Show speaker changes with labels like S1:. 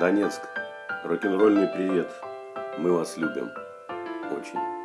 S1: Донецк, рок-н-ролльный привет. Мы вас любим. Очень.